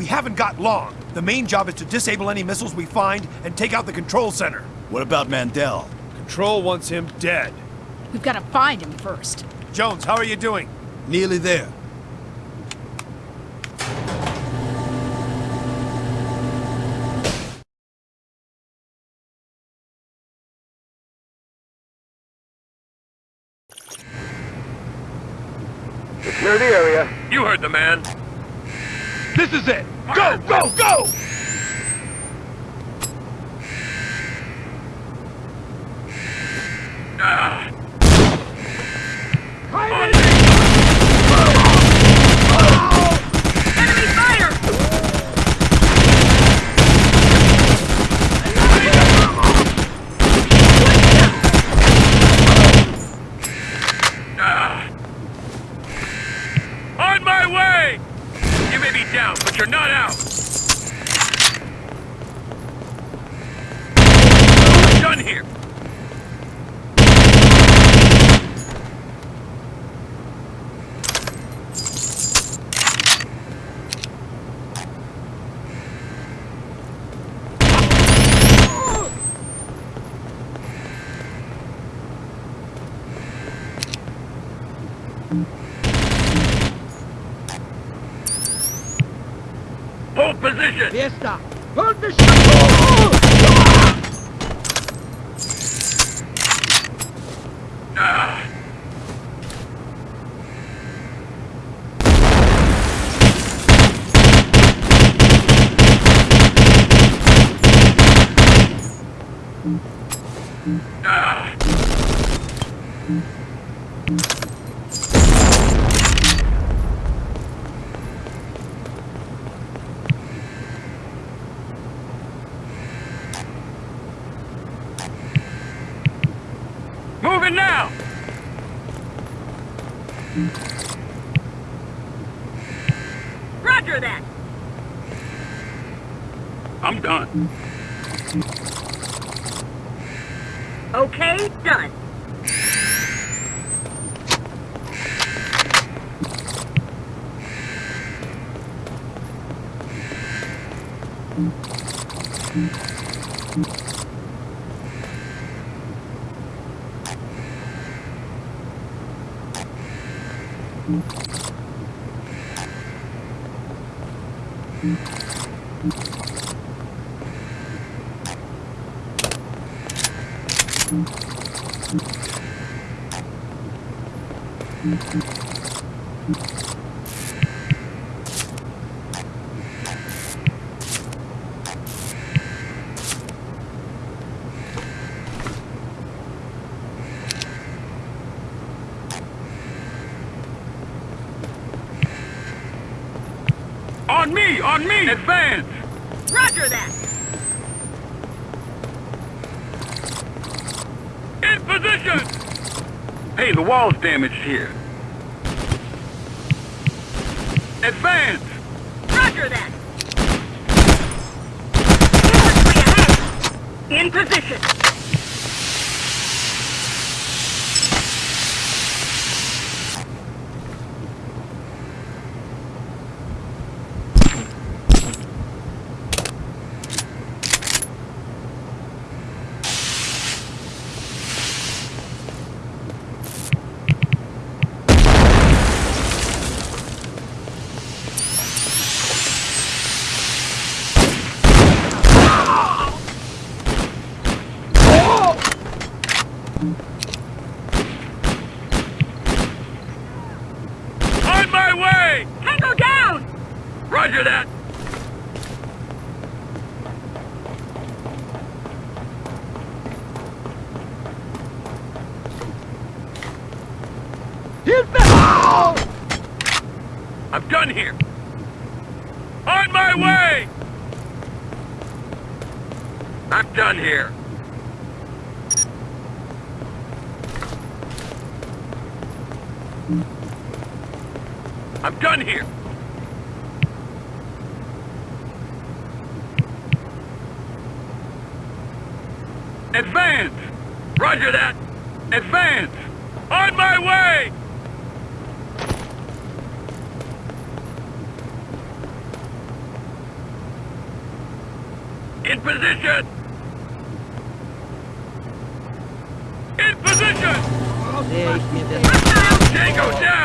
We haven't got long. The main job is to disable any missiles we find and take out the control center. What about Mandel? Control wants him dead. We've got to find him first. Jones, how are you doing? Nearly there. Clear the area. You heard the man. This is it! Go, go, go! Ah. Enemy fire! On my way! You may be down, but you're not out. I'm done here. Hold position. Fiesta! Hold the Ah. Ah. Moving now! Roger that! I'm done. Okay, done. On me! On me! Advance! Roger that! In position! Hey, the wall's damaged here. Advance! Roger that! Ahead! In position! I'm done here. I'm done here. Advance! Roger that! Advance! On my way! In position! There ich Go das... Django down!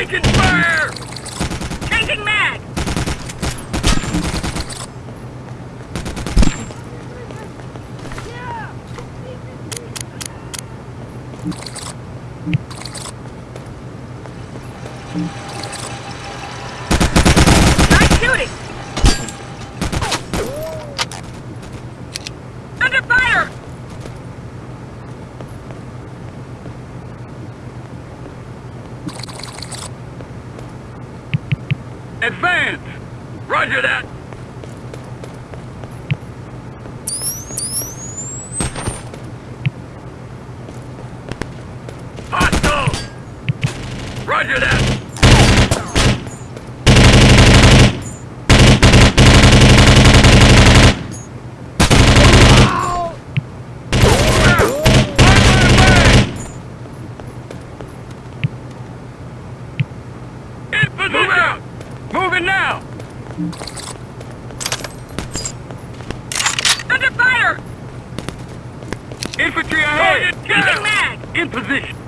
Taking fire! Taking mag! Under fire! Infantry ahead! Taking mag! In position!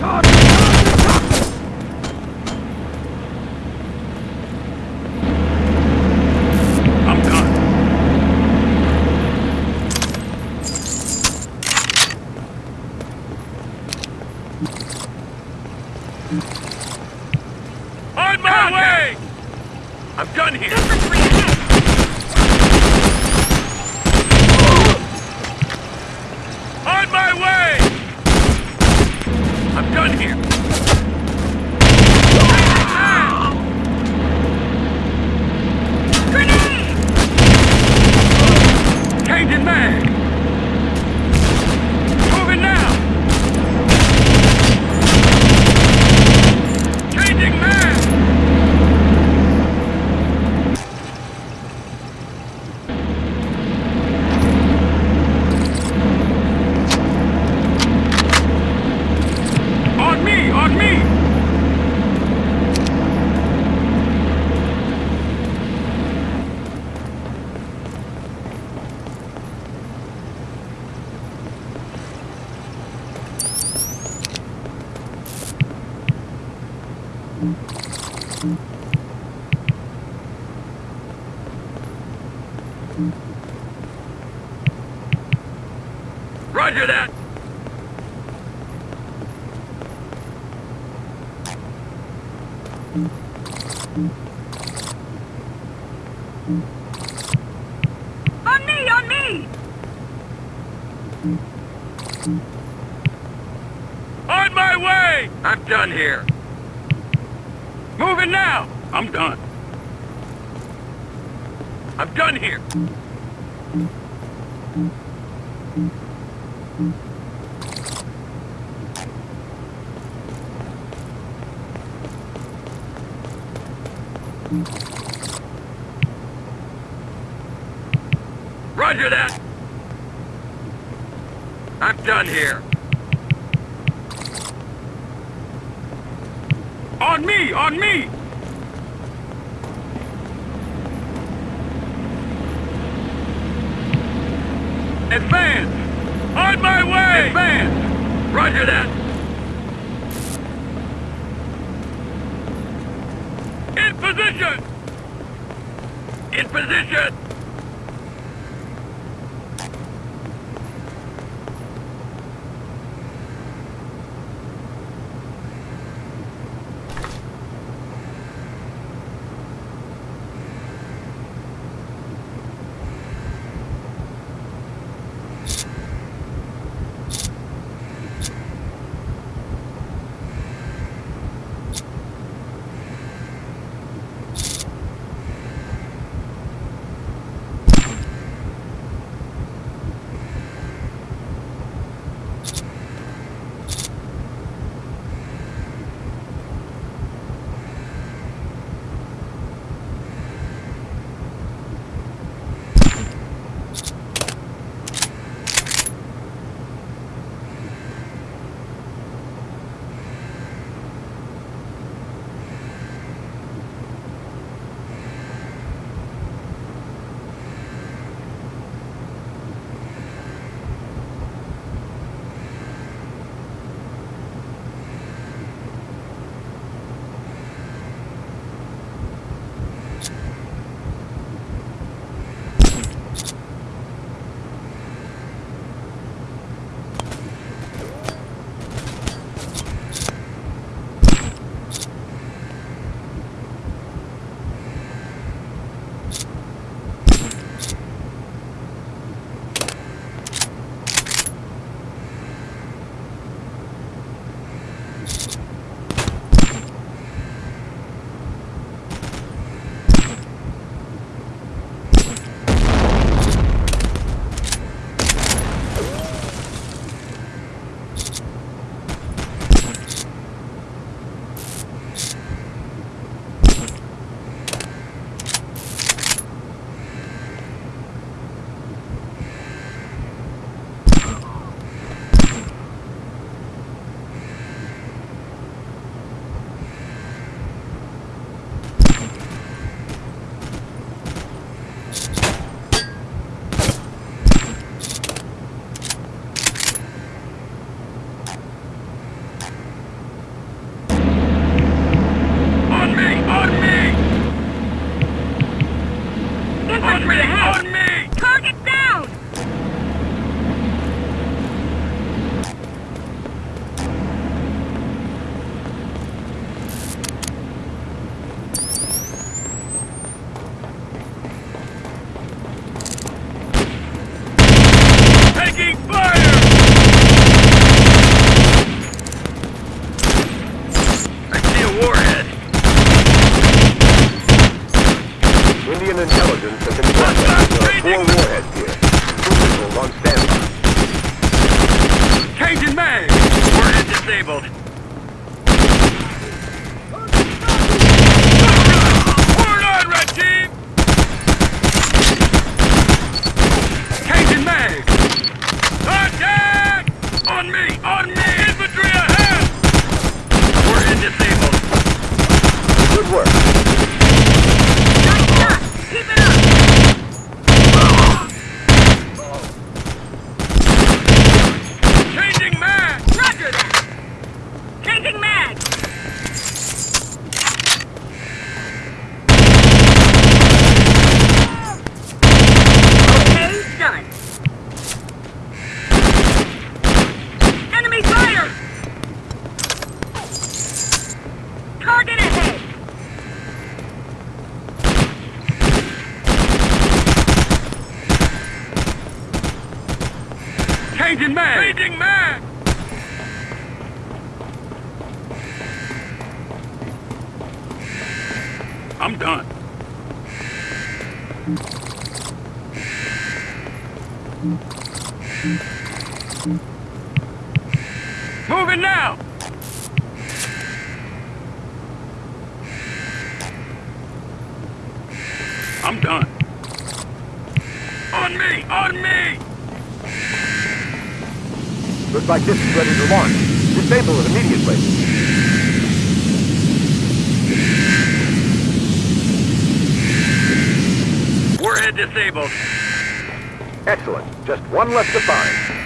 God! I'm done here. Moving now! I'm done. I'm done here. Roger that! I'm done here. On me, disabled. Excellent. Just one left to find.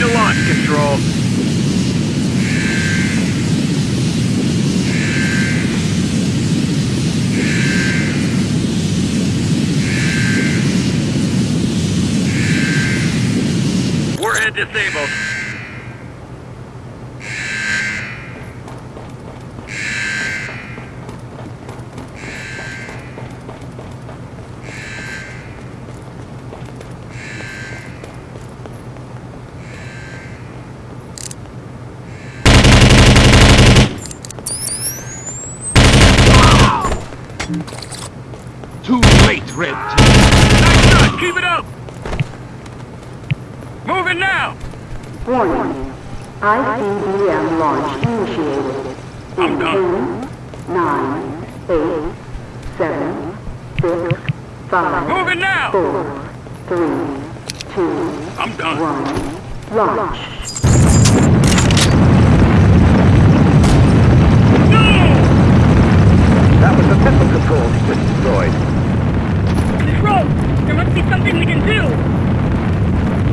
To launch control. Warhead disabled. Now! 4, 3, 2, I'm done. 1. Launch. That was the missile control just destroyed. Control, there must be something we can do.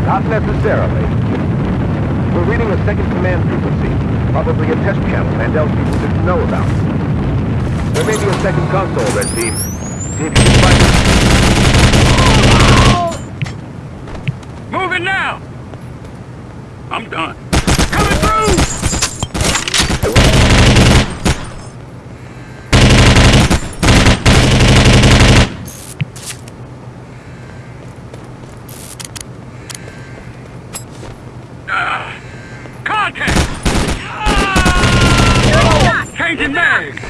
Not necessarily. We're reading a second command frequency. Probably a test channel Mandel's people didn't know about. There may be a second console, Red Team. See if you can find it. Moving now! I'm done. Coming through! Ah, Contact! Ah! Changing mag!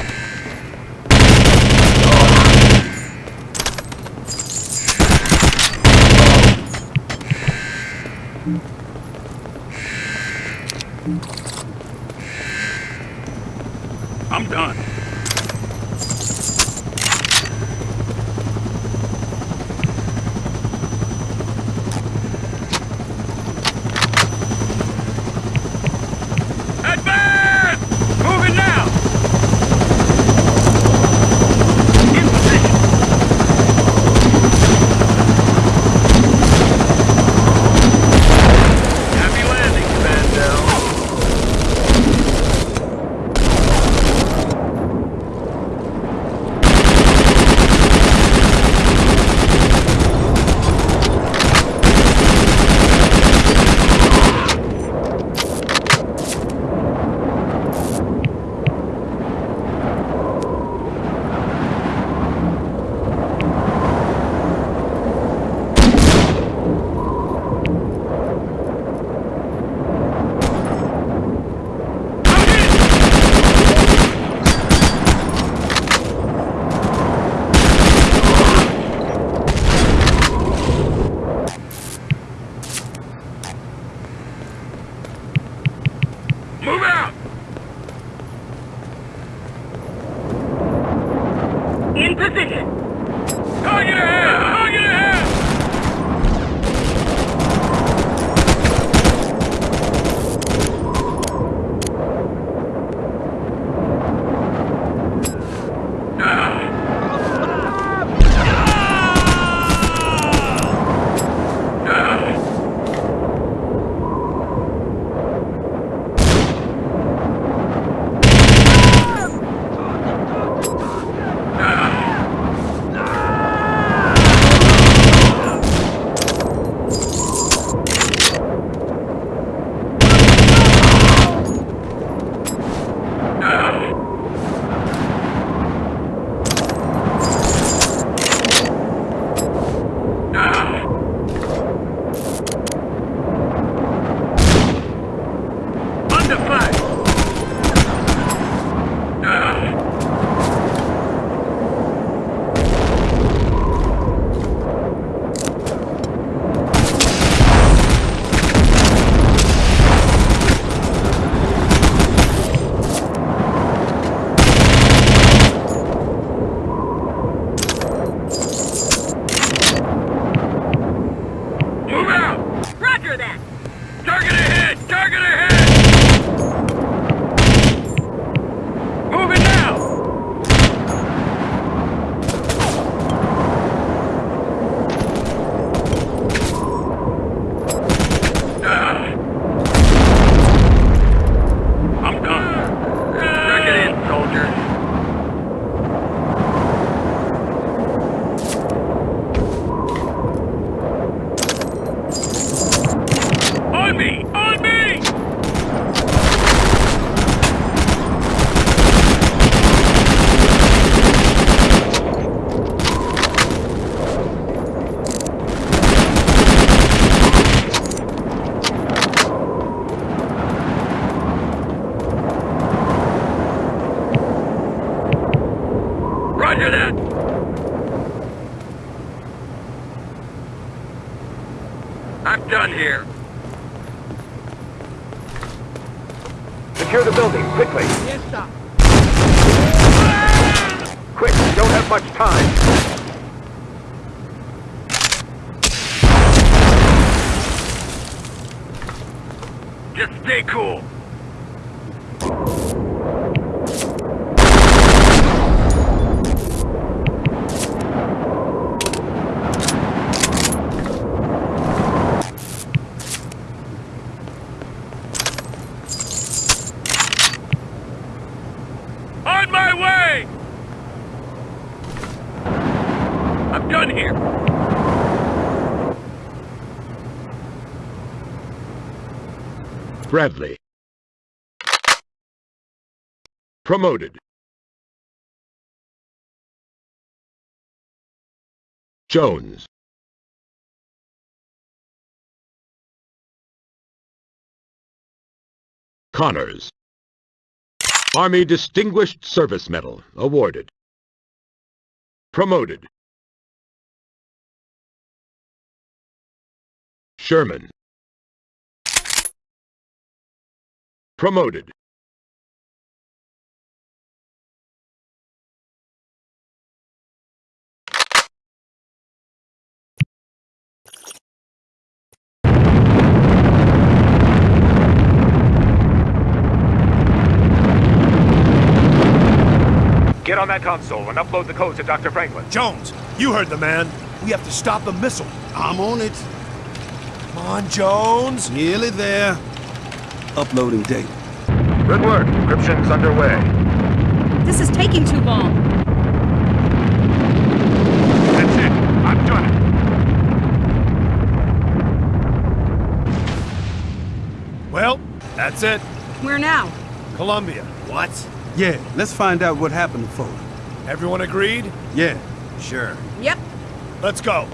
I'm hear? I'm done here. Secure the building, quickly. Bradley. Promoted. Jones. Connors. Army Distinguished Service Medal awarded. Promoted. Sherman. Promoted. Get on that console and upload the code to Dr. Franklin. Jones, you heard the man. We have to stop the missile. I'm on it. Come on, Jones. Nearly there. Uploading data. Good work. Encryption's underway. This is taking too long. That's it. I've done it. Well, that's it. Where now? Colombia. What? Yeah, let's find out what happened to Foley. Everyone agreed? Yeah, sure. Yep. Let's go.